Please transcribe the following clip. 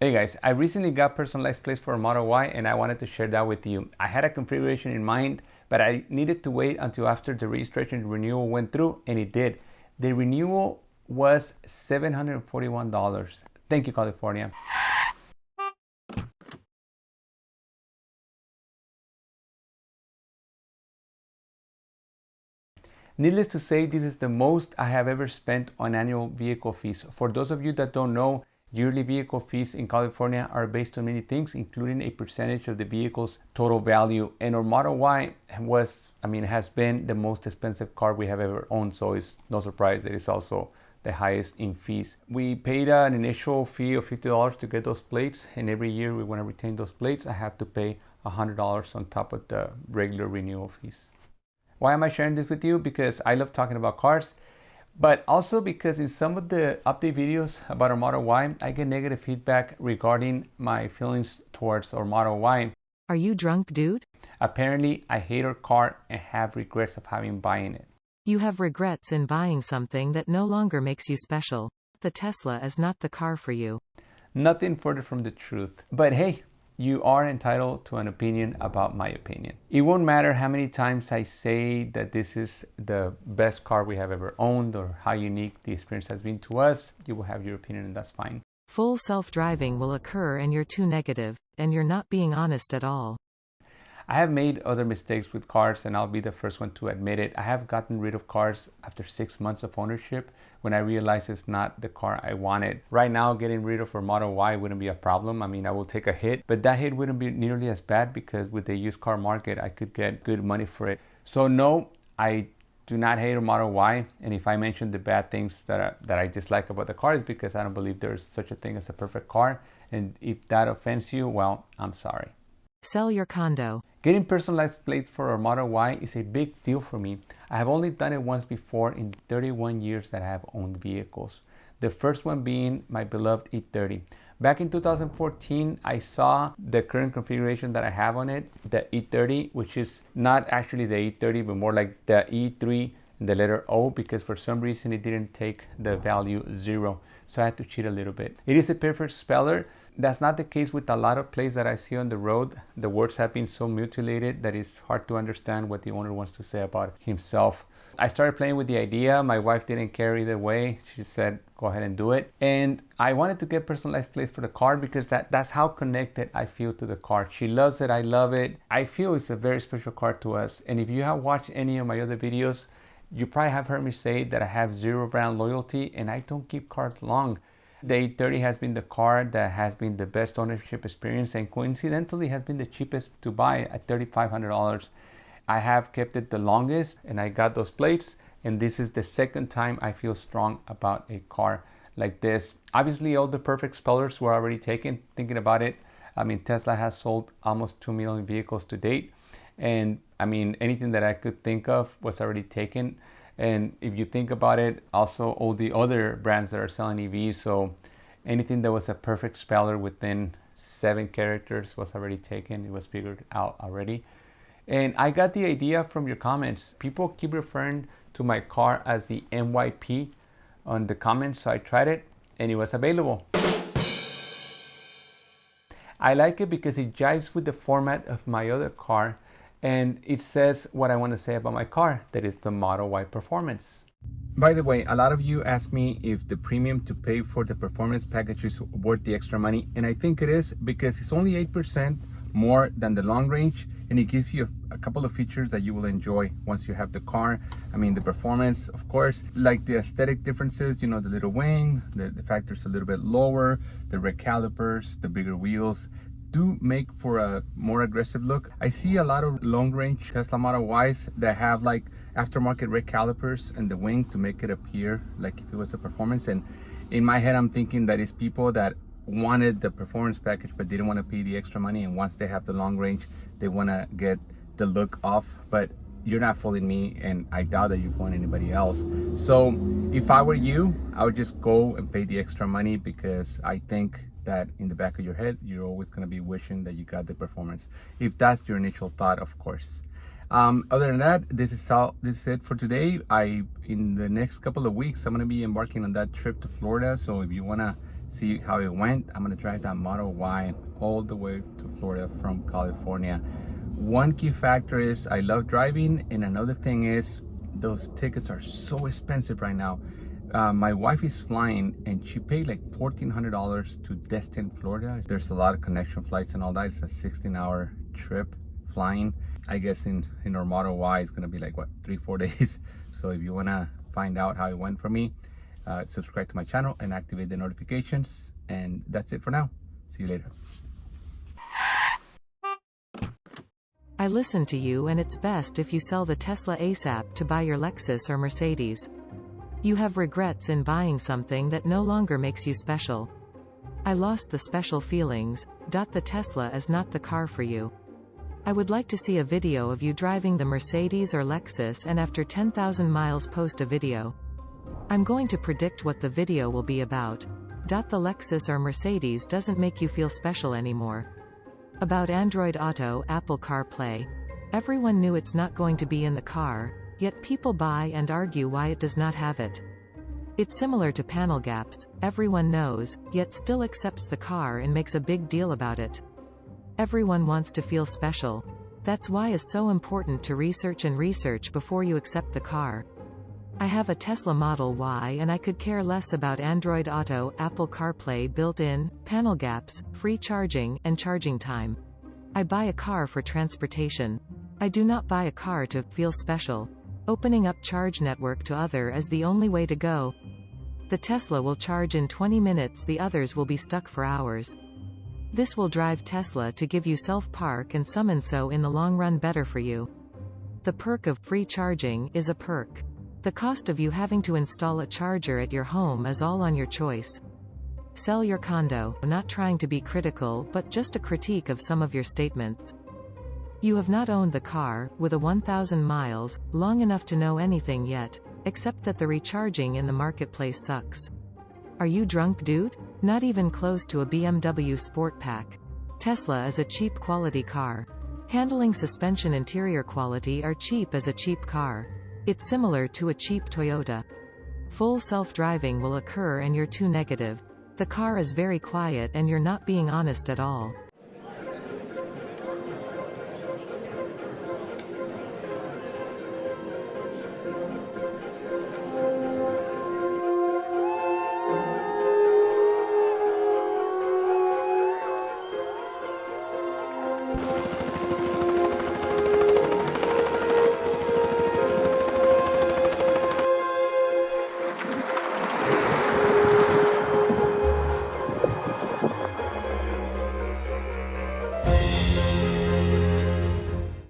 Hey guys, I recently got personalized plates for a Model Y and I wanted to share that with you. I had a configuration in mind, but I needed to wait until after the registration renewal went through and it did. The renewal was $741. Thank you, California. Needless to say, this is the most I have ever spent on annual vehicle fees. For those of you that don't know, Yearly vehicle fees in California are based on many things, including a percentage of the vehicle's total value. And our Model Y was, I mean, has been the most expensive car we have ever owned. So it's no surprise that it's also the highest in fees. We paid an initial fee of $50 to get those plates. And every year we want to retain those plates, I have to pay $100 on top of the regular renewal fees. Why am I sharing this with you? Because I love talking about cars but also because in some of the update videos about our Model Y, I get negative feedback regarding my feelings towards our Model Y. Are you drunk, dude? Apparently, I hate our car and have regrets of having buying it. You have regrets in buying something that no longer makes you special. The Tesla is not the car for you. Nothing further from the truth. But hey, you are entitled to an opinion about my opinion. It won't matter how many times I say that this is the best car we have ever owned or how unique the experience has been to us. You will have your opinion and that's fine. Full self-driving will occur and you're too negative, and you're not being honest at all. I have made other mistakes with cars and I'll be the first one to admit it. I have gotten rid of cars after six months of ownership when I realized it's not the car I wanted. Right now, getting rid of a Model Y wouldn't be a problem. I mean, I will take a hit, but that hit wouldn't be nearly as bad because with the used car market, I could get good money for it. So no, I do not hate a Model Y. And if I mention the bad things that I, that I dislike about the car is because I don't believe there's such a thing as a perfect car. And if that offends you, well, I'm sorry. Sell your condo. Getting personalized plates for our Model Y is a big deal for me. I have only done it once before in 31 years that I have owned vehicles. The first one being my beloved E30. Back in 2014, I saw the current configuration that I have on it, the E30, which is not actually the E30, but more like the E3 the letter O because for some reason it didn't take the value zero. So I had to cheat a little bit. It is a perfect speller. That's not the case with a lot of plays that I see on the road. The words have been so mutilated that it's hard to understand what the owner wants to say about himself. I started playing with the idea. My wife didn't care either way. She said, go ahead and do it. And I wanted to get personalized plates for the car because that, that's how connected I feel to the car. She loves it. I love it. I feel it's a very special car to us. And if you have watched any of my other videos, you probably have heard me say that I have zero brand loyalty and I don't keep cars long. The E30 has been the car that has been the best ownership experience and coincidentally has been the cheapest to buy at $3,500. I have kept it the longest and I got those plates and this is the second time I feel strong about a car like this. Obviously all the perfect spellers were already taken thinking about it. I mean Tesla has sold almost 2 million vehicles to date and I mean, anything that I could think of was already taken. And if you think about it, also all the other brands that are selling EVs, so anything that was a perfect speller within seven characters was already taken. It was figured out already. And I got the idea from your comments. People keep referring to my car as the MYP on the comments, so I tried it and it was available. I like it because it jives with the format of my other car and it says what I want to say about my car, that is the Model Y Performance. By the way, a lot of you ask me if the premium to pay for the performance package is worth the extra money, and I think it is because it's only 8% more than the long range and it gives you a, couple of features that you will enjoy once you have the car i mean the performance of course like the aesthetic differences you know the little wing the, the factor's a little bit lower the red calipers the bigger wheels do make for a more aggressive look. I see a lot of long range Tesla Model Ys that have like aftermarket red calipers and the wing to make it appear like if it was a performance. And in my head, I'm thinking that it's people that wanted the performance package but didn't want to pay the extra money. And once they have the long range, they want to get the look off. But you're not fooling me and I doubt that you're fooling anybody else. So if I were you, I would just go and pay the extra money because I think that in the back of your head, you're always going to be wishing that you got the performance. If that's your initial thought, of course. Um, other than that, this is all. This is it for today. I in the next couple of weeks, I'm going to be embarking on that trip to Florida. So if you want to see how it went. I'm gonna drive that Model Y all the way to Florida from California. One key factor is I love driving and another thing is those tickets are so expensive right now. Uh, my wife is flying and she paid like $1,400 to Destin, Florida. There's a lot of connection flights and all that. It's a 16 hour trip flying. I guess in, in our Model Y, it's gonna be like what, three, four days. So if you wanna find out how it went for me, uh, subscribe to my channel and activate the notifications. And that's it for now. See you later. I listen to you and it's best if you sell the Tesla ASAP to buy your Lexus or Mercedes. You have regrets in buying something that no longer makes you special. I lost the special feelings. The Tesla is not the car for you. I would like to see a video of you driving the Mercedes or Lexus and after 10,000 miles post a video. I'm going to predict what the video will be about. The Lexus or Mercedes doesn't make you feel special anymore. About Android Auto, Apple CarPlay. Everyone knew it's not going to be in the car, yet people buy and argue why it does not have it. It's similar to panel gaps, everyone knows, yet still accepts the car and makes a big deal about it. Everyone wants to feel special. That's why it's so important to research and research before you accept the car. I have a Tesla Model Y and I could care less about Android Auto, Apple CarPlay built-in, panel gaps, free charging, and charging time. I buy a car for transportation. I do not buy a car to feel special. Opening up charge network to other is the only way to go. The Tesla will charge in 20 minutes the others will be stuck for hours. This will drive Tesla to give you self-park and summon so in the long run better for you. The perk of free charging is a perk. The cost of you having to install a charger at your home is all on your choice. Sell your condo, not trying to be critical but just a critique of some of your statements. You have not owned the car, with a 1000 miles, long enough to know anything yet, except that the recharging in the marketplace sucks. Are you drunk dude? Not even close to a BMW Sport Pack. Tesla is a cheap quality car. Handling suspension interior quality are cheap as a cheap car. It's similar to a cheap Toyota. Full self-driving will occur and you're too negative. The car is very quiet and you're not being honest at all.